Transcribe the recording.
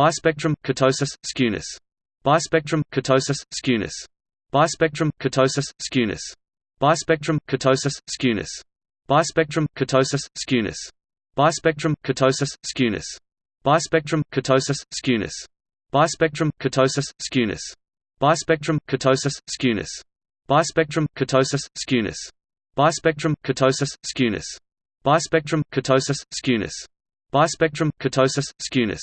Bispectrum kurtosis, skewness. Bispectrum kurtosis, skewness. Bispectrum kurtosis, skewness. Bispectrum kurtosis, skewness. Bispectrum kurtosis, skewness. Bispectrum kurtosis, skewness. Bispectrum kurtosis, skewness. Bispectrum kurtosis, skewness. Bispectrum kurtosis, skewness. Bispectrum kurtosis, skewness. Bispectrum kurtosis, skewness. Bispectrum kurtosis, skewness. Bispectrum kurtosis, skewness.